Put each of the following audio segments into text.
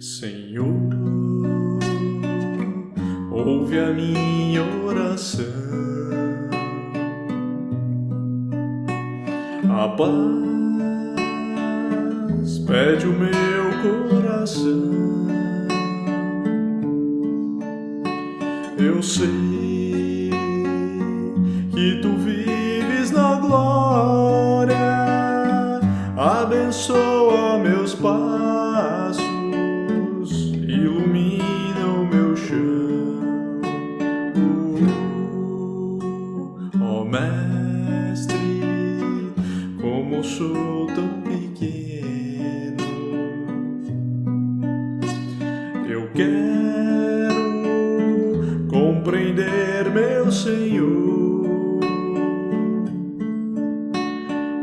Senhor, ouve a minha oração. A pede o meu coração. Eu sei que tu vives na glória, abençoa meus passos ilumina o meu chão. Ó oh, Mestre, como sou tão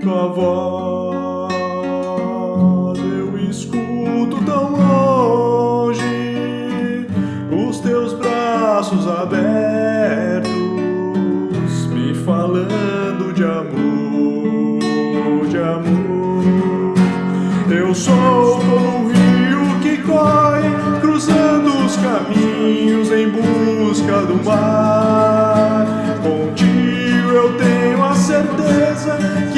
tua voz eu escuto tão longe os teus braços abertos, me falando de amor, de amor. Eu sou como um rio que corre, cruzando os caminhos em busca do mar. Contigo eu tenho a certeza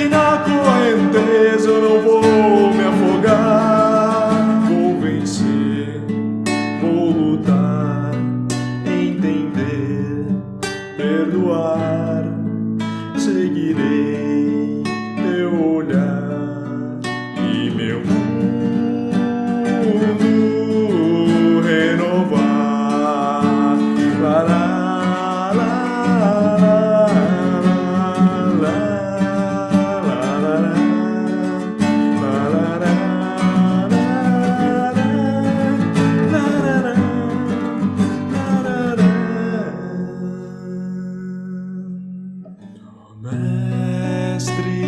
perdoar. Seguirei teu olhar e meu Mestre,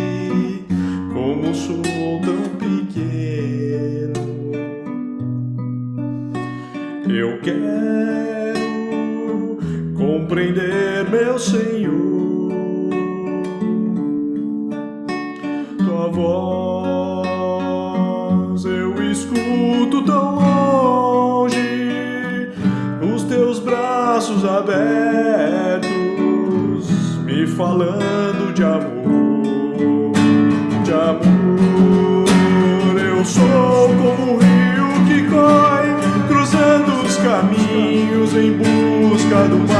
como sou tão pequeno, eu quero compreender, meu Senhor, tua voz eu escuto tão falando de amor, de amor. Eu sou como um rio que corre, cruzando os caminhos em busca do mar.